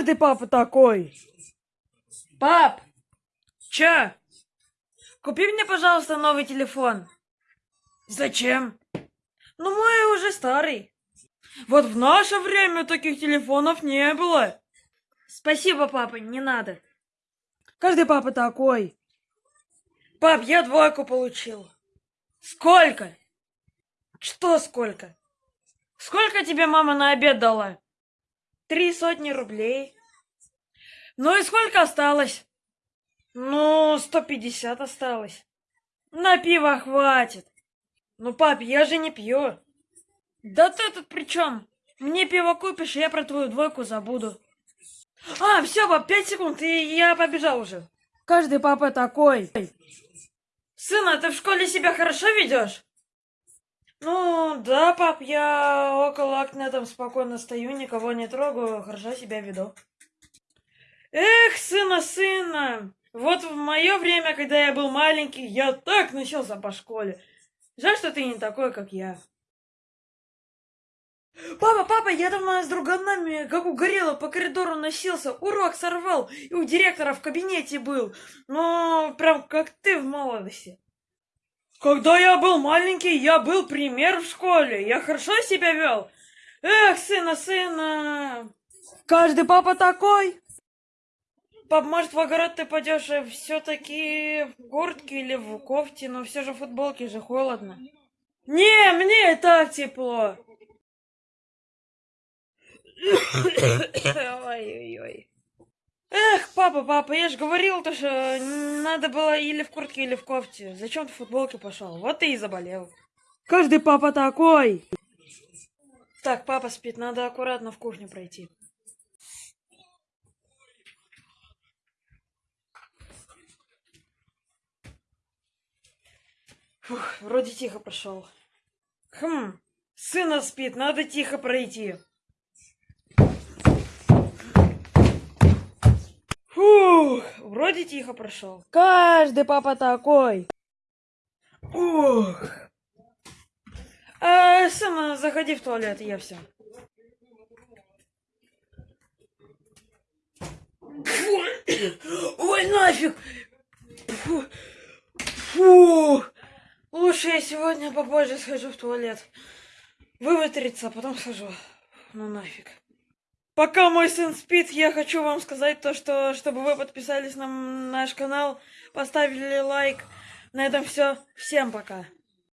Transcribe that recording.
Каждый папа такой. Пап, чё? Купи мне, пожалуйста, новый телефон. Зачем? Ну, мой уже старый. Вот в наше время таких телефонов не было. Спасибо, папа, не надо. Каждый папа такой. Пап, я двойку получил. Сколько? Что сколько? Сколько тебе мама на обед дала? Три сотни рублей. Ну и сколько осталось? Ну, сто пятьдесят осталось. На пиво хватит. Ну, пап, я же не пью. Да ты тут при чем? Мне пиво купишь, я про твою двойку забуду. А, все, пап, пять секунд, и я побежал уже. Каждый папа такой. Сына, ты в школе себя хорошо ведешь? Да, пап, я около окна там спокойно стою, никого не трогаю, хорошо себя веду. Эх, сына, сына, вот в мое время, когда я был маленький, я так носился по школе. Жаль, что ты не такой, как я. Папа, папа, я там с друганами, как угорело, по коридору носился, урок сорвал, и у директора в кабинете был. Ну, прям как ты в молодости. Когда я был маленький, я был пример в школе, я хорошо себя вел. Эх, сына, сына. Каждый папа такой. Пап, может, в огород ты пойдешь все-таки в куртке или в кофте, но все же в футболке же холодно. Не, мне и так тепло. Ой-ой-ой. Папа, папа, я же говорил, то, что надо было или в куртке, или в кофте. Зачем ты в футболке пошел? Вот ты и заболел. Каждый папа такой. Так, папа спит, надо аккуратно в кухню пройти. Фух, вроде тихо прошел. Хм, сына спит, надо тихо пройти. Вроде тихо прошел. Каждый папа такой. Ух. А, сама заходи в туалет, я все. Ой, нафиг! Фу. Фу. Лучше я сегодня попозже схожу в туалет. Выветриться, а потом схожу. Ну нафиг. Пока мой сын спит, я хочу вам сказать то, что чтобы вы подписались на наш канал, поставили лайк. На этом все. Всем пока.